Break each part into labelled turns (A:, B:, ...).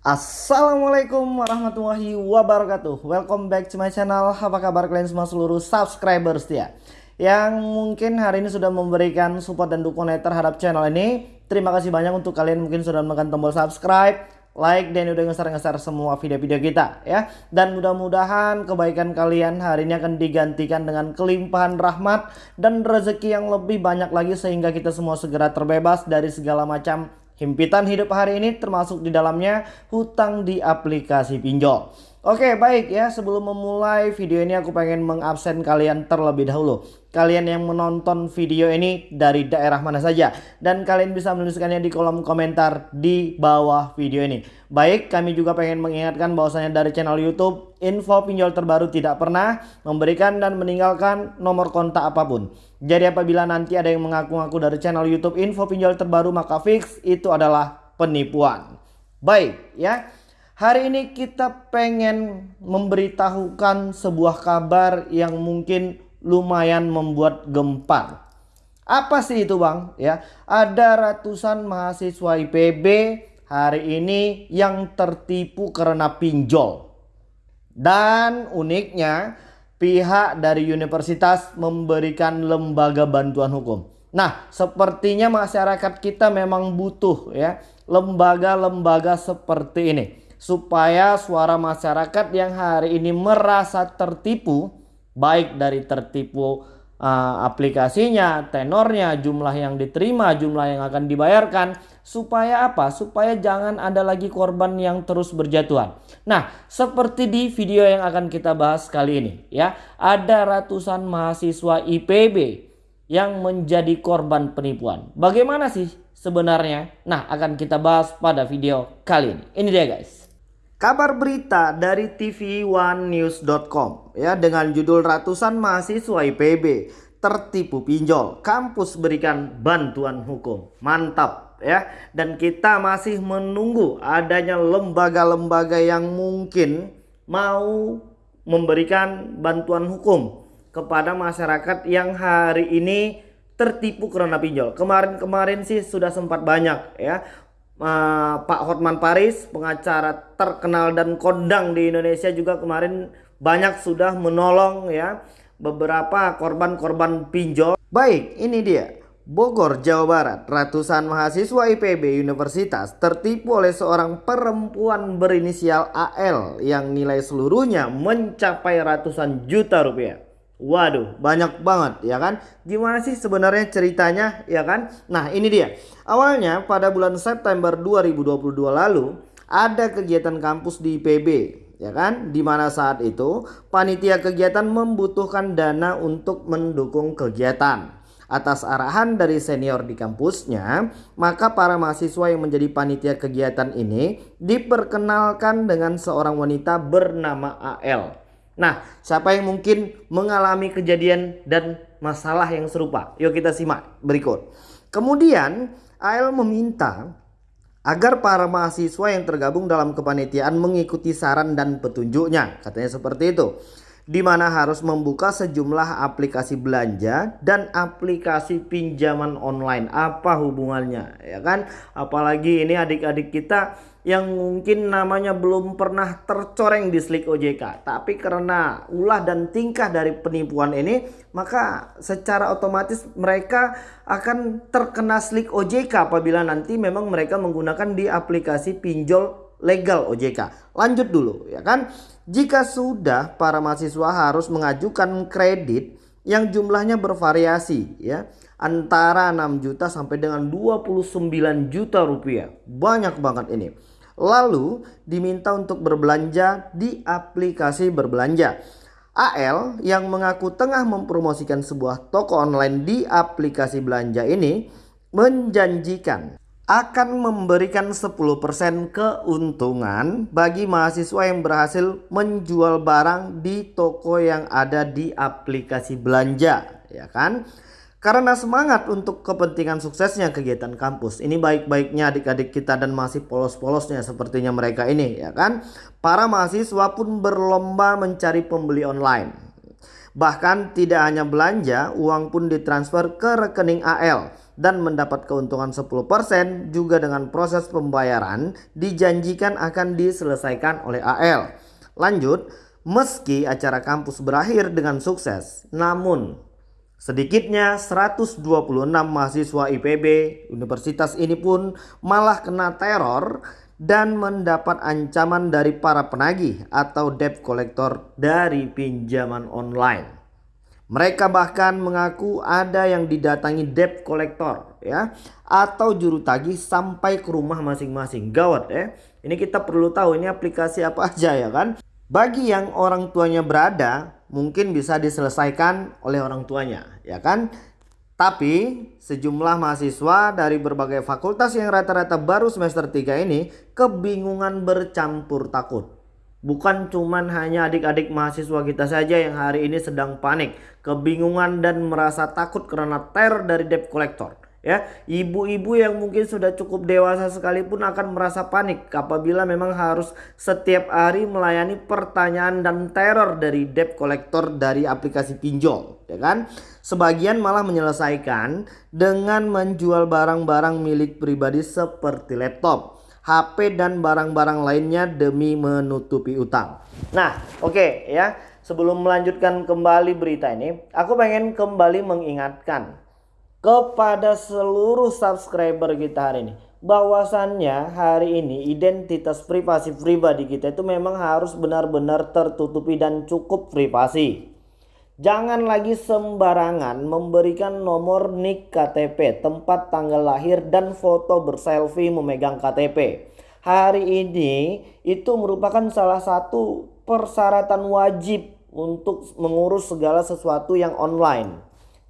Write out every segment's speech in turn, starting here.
A: Assalamualaikum warahmatullahi wabarakatuh. Welcome back to my channel. Apa kabar kalian semua seluruh subscribers ya? Yang mungkin hari ini sudah memberikan support dan dukungan terhadap channel ini Terima kasih banyak untuk kalian mungkin sudah menekan tombol subscribe Like dan udah ngeser-ngeser semua video-video kita ya. Dan mudah-mudahan kebaikan kalian hari ini akan digantikan dengan kelimpahan rahmat Dan rezeki yang lebih banyak lagi sehingga kita semua segera terbebas dari segala macam Himpitan hidup hari ini termasuk di dalamnya hutang di aplikasi pinjol. Oke baik ya sebelum memulai video ini aku pengen mengabsen kalian terlebih dahulu. Kalian yang menonton video ini dari daerah mana saja. Dan kalian bisa menuliskannya di kolom komentar di bawah video ini. Baik kami juga pengen mengingatkan bahwasanya dari channel youtube info pinjol terbaru tidak pernah memberikan dan meninggalkan nomor kontak apa pun. Jadi apabila nanti ada yang mengaku-ngaku dari channel youtube info pinjol terbaru maka fix itu adalah penipuan. Baik ya. Hari ini kita pengen memberitahukan sebuah kabar yang mungkin lumayan membuat gempar. Apa sih itu bang? Ya, ada ratusan mahasiswa IPB hari ini yang tertipu karena pinjol. Dan uniknya pihak dari universitas memberikan lembaga bantuan hukum. Nah, sepertinya masyarakat kita memang butuh ya lembaga-lembaga seperti ini supaya suara masyarakat yang hari ini merasa tertipu baik dari tertipu uh, aplikasinya, tenornya, jumlah yang diterima, jumlah yang akan dibayarkan supaya apa? Supaya jangan ada lagi korban yang terus berjatuhan. Nah, seperti di video yang akan kita bahas kali ini ya, ada ratusan mahasiswa IPB yang menjadi korban penipuan. Bagaimana sih sebenarnya? Nah, akan kita bahas pada video kali ini. Ini dia guys. Kabar berita dari tv1news.com ya dengan judul ratusan mahasiswa IPB tertipu pinjol, kampus berikan bantuan hukum. Mantap ya. Dan kita masih menunggu adanya lembaga-lembaga yang mungkin mau memberikan bantuan hukum kepada masyarakat yang hari ini tertipu karena pinjol. Kemarin-kemarin sih sudah sempat banyak ya uh, Pak Hotman Paris, pengacara terkenal dan kondang di Indonesia juga kemarin banyak sudah menolong ya beberapa korban-korban pinjol. Baik, ini dia. Bogor, Jawa Barat, ratusan mahasiswa IPB Universitas tertipu oleh seorang perempuan berinisial AL yang nilai seluruhnya mencapai ratusan juta rupiah. Waduh, banyak banget ya kan? Gimana sih sebenarnya ceritanya ya kan? Nah, ini dia. Awalnya pada bulan September 2022 lalu ada kegiatan kampus di IPB ya kan? Di mana saat itu panitia kegiatan membutuhkan dana untuk mendukung kegiatan. Atas arahan dari senior di kampusnya, maka para mahasiswa yang menjadi panitia kegiatan ini diperkenalkan dengan seorang wanita bernama AL. Nah, siapa yang mungkin mengalami kejadian dan masalah yang serupa? Yuk kita simak berikut. Kemudian, AL meminta agar para mahasiswa yang tergabung dalam kepanitiaan mengikuti saran dan petunjuknya. Katanya seperti itu. Di mana harus membuka sejumlah aplikasi belanja dan aplikasi pinjaman online. Apa hubungannya? Ya kan? Apalagi ini adik-adik kita yang mungkin namanya belum pernah tercoreng di Slik OJK tapi karena ulah dan tingkah dari penipuan ini maka secara otomatis mereka akan terkena Slik OJK apabila nanti memang mereka menggunakan di aplikasi pinjol legal OJK lanjut dulu ya kan? Jika sudah para mahasiswa harus mengajukan kredit yang jumlahnya bervariasi ya. Antara 6 juta sampai dengan 29 juta rupiah. Banyak banget ini. Lalu diminta untuk berbelanja di aplikasi berbelanja. AL yang mengaku tengah mempromosikan sebuah toko online di aplikasi belanja ini menjanjikan akan memberikan 10% keuntungan bagi mahasiswa yang berhasil menjual barang di toko yang ada di aplikasi belanja ya kan karena semangat untuk kepentingan suksesnya kegiatan kampus. Ini baik-baiknya adik-adik kita dan masih polos-polosnya sepertinya mereka ini ya kan. Para mahasiswa pun berlomba mencari pembeli online. Bahkan tidak hanya belanja, uang pun ditransfer ke rekening AL dan mendapat keuntungan 10% juga dengan proses pembayaran dijanjikan akan diselesaikan oleh AL. Lanjut, meski acara kampus berakhir dengan sukses, namun sedikitnya 126 mahasiswa IPB universitas ini pun malah kena teror dan mendapat ancaman dari para penagih atau debt collector dari pinjaman online. Mereka bahkan mengaku ada yang didatangi debt collector ya atau juru tagih sampai ke rumah masing-masing. Gawat ya. Ini kita perlu tahu ini aplikasi apa aja ya kan. Bagi yang orang tuanya berada mungkin bisa diselesaikan oleh orang tuanya ya kan. Tapi sejumlah mahasiswa dari berbagai fakultas yang rata-rata baru semester 3 ini kebingungan bercampur takut. Bukan cuman hanya adik-adik mahasiswa kita saja yang hari ini sedang panik, kebingungan dan merasa takut karena teror dari debt collector ya. Ibu-ibu yang mungkin sudah cukup dewasa sekalipun akan merasa panik apabila memang harus setiap hari melayani pertanyaan dan teror dari debt collector dari aplikasi pinjol ya kan? Sebagian malah menyelesaikan dengan menjual barang-barang milik pribadi seperti laptop HP dan barang-barang lainnya demi menutupi utang nah oke okay, ya sebelum melanjutkan kembali berita ini aku pengen kembali mengingatkan kepada seluruh subscriber kita hari ini bahwasannya hari ini identitas privasi pribadi kita itu memang harus benar-benar tertutupi dan cukup privasi. Jangan lagi sembarangan memberikan nomor NIK KTP, tempat tanggal lahir dan foto berselfie memegang KTP. Hari ini itu merupakan salah satu persyaratan wajib untuk mengurus segala sesuatu yang online.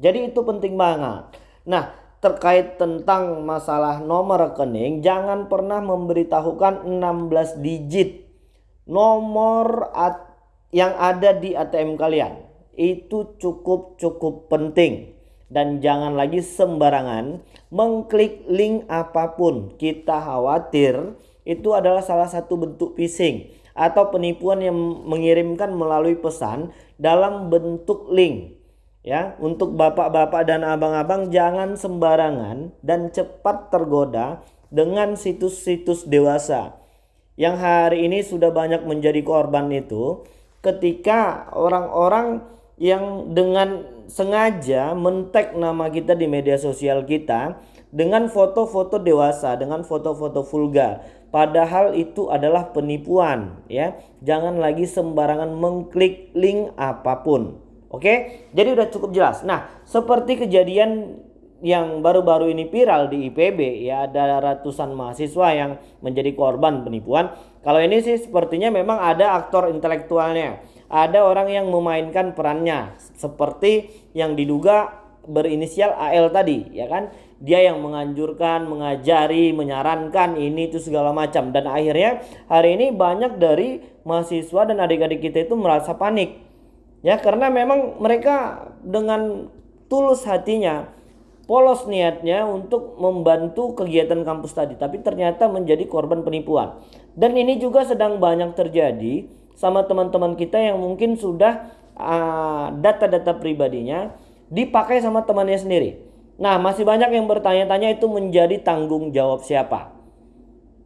A: Jadi itu penting banget. Nah, terkait tentang masalah nomor rekening, jangan pernah memberitahukan 16 digit nomor yang ada di ATM kalian. Itu cukup-cukup penting. Dan jangan lagi sembarangan mengklik link apa pun. Kita khawatir itu adalah salah satu bentuk phishing atau penipuan yang mengirimkan melalui pesan dalam bentuk link Ya, untuk bapak-bapak dan abang-abang jangan sembarangan dan cepat tergoda dengan situs-situs dewasa. Yang hari ini sudah banyak menjadi korban itu ketika orang-orang yang dengan sengaja mentek nama kita di media sosial kita dengan foto-foto dewasa, dengan foto-foto vulgar. Padahal itu adalah penipuan ya. Jangan lagi sembarangan mengklik link apa pun. Oke, jadi udah cukup jelas. Nah, seperti kejadian yang baru-baru ini viral di IPB ya ada ratusan mahasiswa yang menjadi korban penipuan. Kalau ini sih sepertinya memang ada aktor intelektualnya. Ada orang yang memainkan perannya seperti yang diduga berinisial AL tadi ya kan. Dia yang menganjurkan, mengajari, menyarankan ini itu segala macam dan akhirnya hari ini banyak dari mahasiswa dan adik-adik kita itu merasa panik Ya, karena memang mereka dengan tulus hatinya, polos niatnya untuk membantu kegiatan kampus tadi, tapi ternyata menjadi korban penipuan. Dan ini juga sedang banyak terjadi sama teman-teman kita yang mungkin sudah ah, data-data uh, pribadinya dipakai sama temannya sendiri. Nah, masih banyak yang bertanya-tanya itu menjadi tanggung jawab siapa?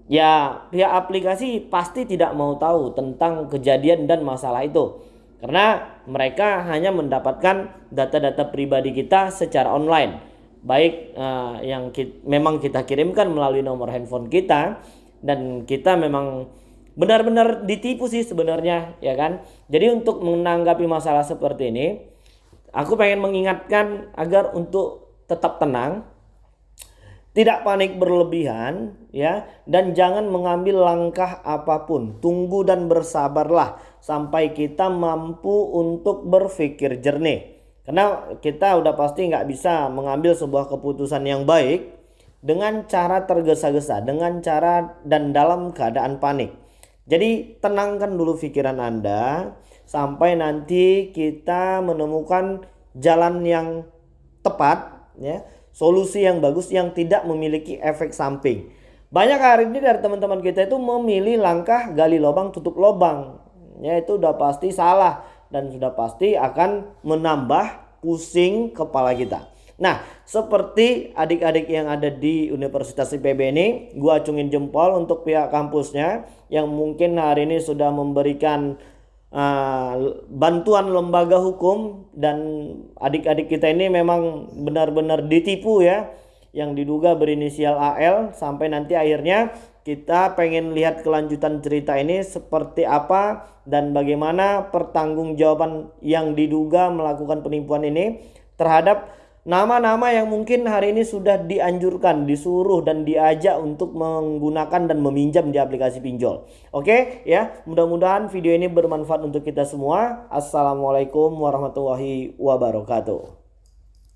A: Ya, pihak aplikasi pasti tidak mau tahu tentang kejadian dan masalah itu. Karena mereka hanya mendapatkan data-data pribadi kita secara online. Baik uh, yang kita, memang kita kirimkan melalui nomor handphone kita dan kita memang benar-benar ditipu sih sebenarnya ya kan. Jadi untuk menanggapi masalah seperti ini, aku pengen mengingatkan agar untuk tetap tenang, tidak panik berlebihan ya dan jangan mengambil langkah apa pun. Tunggu dan bersabarlah sampai kita mampu untuk berpikir jernih. Karena kita udah pasti nggak bisa mengambil sebuah keputusan yang baik dengan cara tergesa-gesa, dengan cara dan dalam keadaan panik. Jadi tenangkan dulu pikiran Anda sampai nanti kita menemukan jalan yang tepat ya, solusi yang bagus yang tidak memiliki efek samping. Banyak hari ini dari teman-teman kita itu memilih langkah gali lubang tutup lubang ya itu udah pasti salah dan sudah pasti akan menambah pusing kepala kita. Nah, seperti adik-adik yang ada di Universitas IPB ini, gua acungin jempol untuk pihak kampusnya yang mungkin hari ini sudah memberikan uh, bantuan lembaga hukum dan adik-adik kita ini memang benar-benar ditipu ya yang diduga berinisial AL sampai nanti akhirnya kita pengen lihat kelanjutan cerita ini seperti apa dan bagaimana pertanggungjawaban yang diduga melakukan penipuan ini terhadap nama-nama yang mungkin hari ini sudah dianjurkan, disuruh dan diajak untuk menggunakan dan meminjam di aplikasi pinjol. Oke ya, mudah-mudahan video ini bermanfaat untuk kita semua. Assalamualaikum warahmatullahi wabarakatuh.